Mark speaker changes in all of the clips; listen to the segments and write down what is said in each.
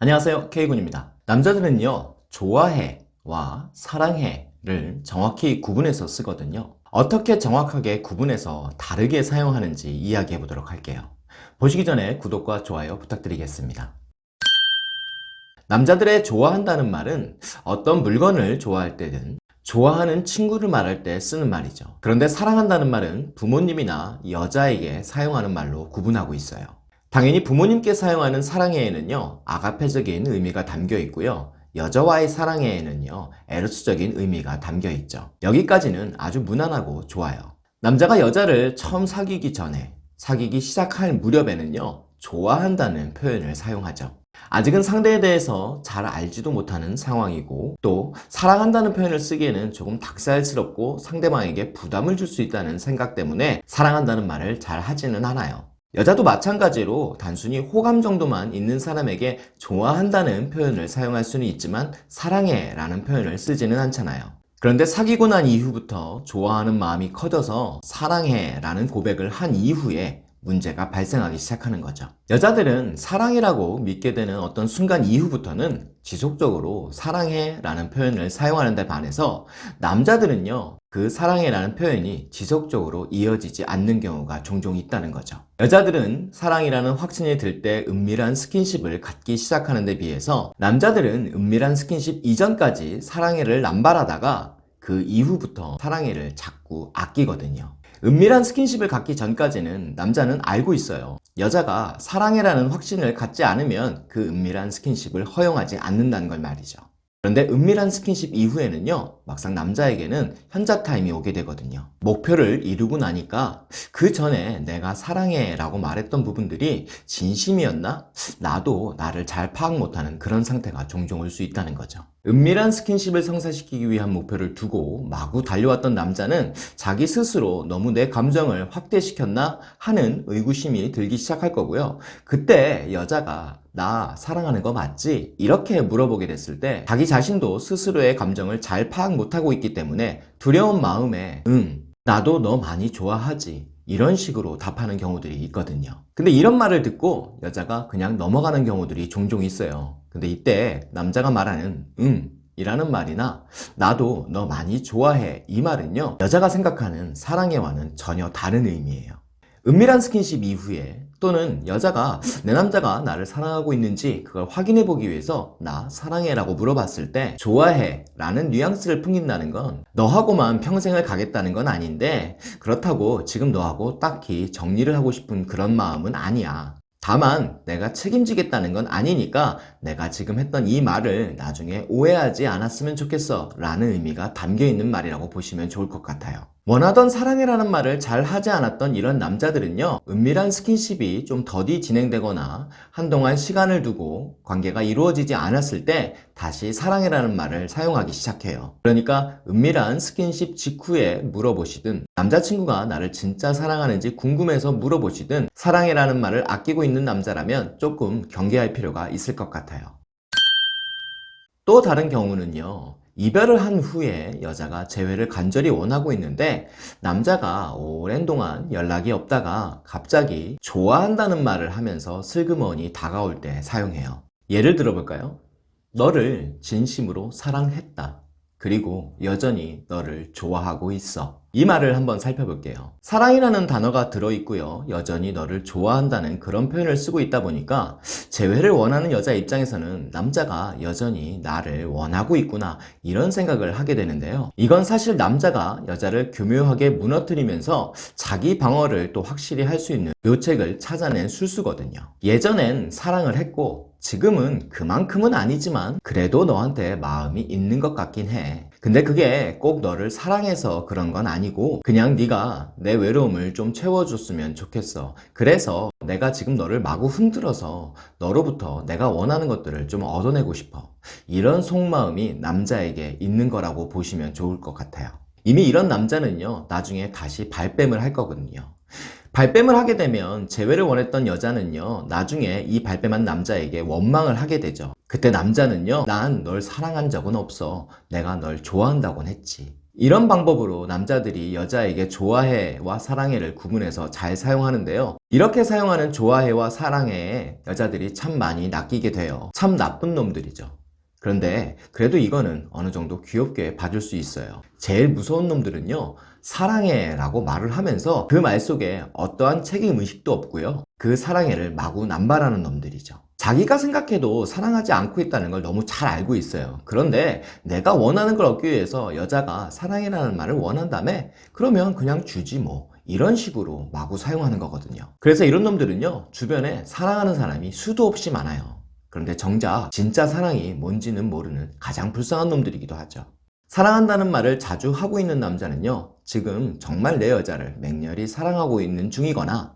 Speaker 1: 안녕하세요. K군입니다. 남자들은요 좋아해와 사랑해를 정확히 구분해서 쓰거든요. 어떻게 정확하게 구분해서 다르게 사용하는지 이야기해 보도록 할게요. 보시기 전에 구독과 좋아요 부탁드리겠습니다. 남자들의 좋아한다는 말은 어떤 물건을 좋아할 때든 좋아하는 친구를 말할 때 쓰는 말이죠. 그런데 사랑한다는 말은 부모님이나 여자에게 사용하는 말로 구분하고 있어요 당연히 부모님께 사용하는 사랑해에는요 아가페적인 의미가 담겨 있고요 여자와의 사랑해에는요 에로스적인 의미가 담겨 있죠. 여기까지는 아주 무난하고 좋아요. 남자가 여자를 처음 사귀기 전에 사귀기 시작할 무렵에는요 좋아한다는 표현을 사용하죠. 아직은 상대에 대해서 잘 알지도 못하는 상황이고 또 사랑한다는 표현을 쓰기에는 조금 닭살스럽고 상대방에게 부담을 줄 수 있다는 생각 때문에 사랑한다는 말을 잘 하지는 않아요 여자도 마찬가지로 단순히 호감 정도만 있는 사람에게 좋아한다는 표현을 사용할 수는 있지만 사랑해 라는 표현을 쓰지는 않잖아요. 그런데 사귀고 난 이후부터 좋아하는 마음이 커져서 사랑해 라는 고백을 한 이후에 문제가 발생하기 시작하는 거죠. 여자들은 사랑이라고 믿게 되는 어떤 순간 이후부터는 지속적으로 사랑해 라는 표현을 사용하는 데 반해서 남자들은요 그 사랑해 라는 표현이 지속적으로 이어지지 않는 경우가 종종 있다는 거죠. 여자들은 사랑이라는 확신이 들 때 은밀한 스킨십을 갖기 시작하는 데 비해서 남자들은 은밀한 스킨십 이전까지 사랑해를 남발하다가 그 이후부터 사랑해를 자꾸 아끼거든요 은밀한 스킨십을 갖기 전까지는 남자는 알고 있어요. 여자가 사랑해라는 확신을 갖지 않으면 그 은밀한 스킨십을 허용하지 않는다는 걸 말이죠 그런데 은밀한 스킨십 이후에는요 막상 남자에게는 현자 타임이 오게 되거든요. 목표를 이루고 나니까 그 전에 내가 사랑해 라고 말했던 부분들이 진심이었나? 나도 나를 잘 파악 못하는 그런 상태가 종종 올 수 있다는 거죠. 은밀한 스킨십을 성사시키기 위한 목표를 두고 마구 달려왔던 남자는 자기 스스로 너무 내 감정을 확대시켰나? 하는 의구심이 들기 시작할 거고요. 그때 여자가 나 사랑하는 거 맞지? 이렇게 물어보게 됐을 때 자기 자신도 스스로의 감정을 잘 파악 못하고 있기 때문에 두려운 마음에 응 나도 너 많이 좋아하지. 이런 식으로 답하는 경우들이 있거든요. 근데 이런 말을 듣고 여자가 그냥 넘어가는 경우들이 종종 있어요. 근데 이때 남자가 말하는 응 이라는 말이나 나도 너 많이 좋아해 이 말은요 여자가 생각하는 사랑해와는 전혀 다른 의미예요 은밀한 스킨십 이후에 또는 여자가 내 남자가 나를 사랑하고 있는지 그걸 확인해 보기 위해서 나 사랑해 라고 물어봤을 때 좋아해 라는 뉘앙스를 풍긴다는 건 너하고만 평생을 가겠다는 건 아닌데 그렇다고 지금 너하고 딱히 정리를 하고 싶은 그런 마음은 아니야. 다만 내가 책임지겠다는 건 아니니까 내가 지금 했던 이 말을 나중에 오해하지 않았으면 좋겠어 라는 의미가 담겨있는 말이라고 보시면 좋을 것 같아요 원하던 사랑해라는 말을 잘 하지 않았던 이런 남자들은요 은밀한 스킨십이 좀 더디 진행되거나 한동안 시간을 두고 관계가 이루어지지 않았을 때 다시 사랑해라는 말을 사용하기 시작해요. 그러니까 은밀한 스킨십 직후에 물어보시든 남자친구가 나를 진짜 사랑하는지 궁금해서 물어보시든 사랑해라는 말을 아끼고 있는 남자라면 조금 경계할 필요가 있을 것 같아요. 또 다른 경우는요 이별을 한 후에 여자가 재회를 간절히 원하고 있는데 남자가 오랜 동안 연락이 없다가 갑자기 좋아한다는 말을 하면서 슬그머니 다가올 때 사용해요 예를 들어 볼까요? 너를 진심으로 사랑했다 그리고 여전히 너를 좋아하고 있어. 이 말을 한번 살펴볼게요. 사랑이라는 단어가 들어있고요. 여전히 너를 좋아한다는 그런 표현을 쓰고 있다 보니까 재회를 원하는 여자 입장에서는 남자가 여전히 나를 원하고 있구나 이런 생각을 하게 되는데요. 이건 사실 남자가 여자를 교묘하게 무너뜨리면서 자기 방어를 또 확실히 할 수 있는 묘책을 찾아낸 술수거든요. 예전엔 사랑을 했고 지금은 그만큼은 아니지만 그래도 너한테 마음이 있는 것 같긴 해. 근데 그게 꼭 너를 사랑해서 그런 건 아니고 그냥 네가 내 외로움을 좀 채워줬으면 좋겠어. 그래서 내가 지금 너를 마구 흔들어서 너로부터 내가 원하는 것들을 좀 얻어내고 싶어. 이런 속마음이 남자에게 있는 거라고 보시면 좋을 것 같아요. 이미 이런 남자는요 나중에 다시 발뺌을 할 거거든요 발뺌을 하게 되면 재회를 원했던 여자는요 나중에 이 발뺌한 남자에게 원망을 하게 되죠 그때 남자는요 난 널 사랑한 적은 없어 내가 널 좋아한다곤 했지 이런 방법으로 남자들이 여자에게 좋아해와 사랑해를 구분해서 잘 사용하는데요. 이렇게 사용하는 좋아해와 사랑해에 여자들이 참 많이 낚이게 돼요. 참 나쁜 놈들이죠. 그런데 그래도 이거는 어느 정도 귀엽게 봐줄 수 있어요. 제일 무서운 놈들은요, 사랑해 라고 말을 하면서 그 말 속에 어떠한 책임의식도 없고요. 그 사랑해를 마구 남발하는 놈들이죠. 자기가 생각해도 사랑하지 않고 있다는 걸 너무 잘 알고 있어요. 그런데 내가 원하는 걸 얻기 위해서 여자가 사랑해라는 말을 원한다며? 그러면 그냥 주지 뭐. 이런 식으로 마구 사용하는 거거든요. 그래서 이런 놈들은요, 주변에 사랑하는 사람이 수도 없이 많아요. 그런데 정작 진짜 사랑이 뭔지는 모르는 가장 불쌍한 놈들이기도 하죠. 사랑한다는 말을 자주 하고 있는 남자는요, 지금 정말 내 여자를 맹렬히 사랑하고 있는 중이거나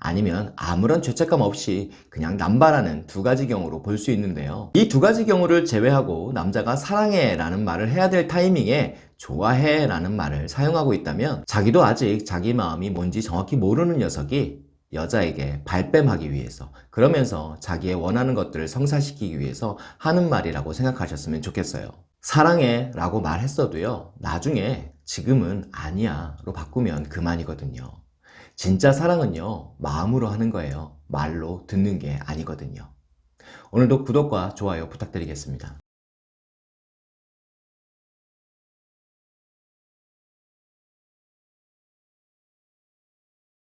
Speaker 1: 아니면 아무런 죄책감 없이 그냥 남발하는 두 가지 경우로 볼 수 있는데요. 이 두 가지 경우를 제외하고 남자가 사랑해 라는 말을 해야 될 타이밍에 좋아해 라는 말을 사용하고 있다면 자기도 아직 자기 마음이 뭔지 정확히 모르는 녀석이 여자에게 발뺌하기 위해서 그러면서 자기의 원하는 것들을 성사시키기 위해서 하는 말이라고 생각하셨으면 좋겠어요. 사랑해 라고 말했어도요, 나중에 지금은 아니야 로 바꾸면 그만이거든요. 진짜 사랑은요, 마음으로 하는 거예요. 말로 듣는 게 아니거든요. 오늘도 구독과 좋아요 부탁드리겠습니다.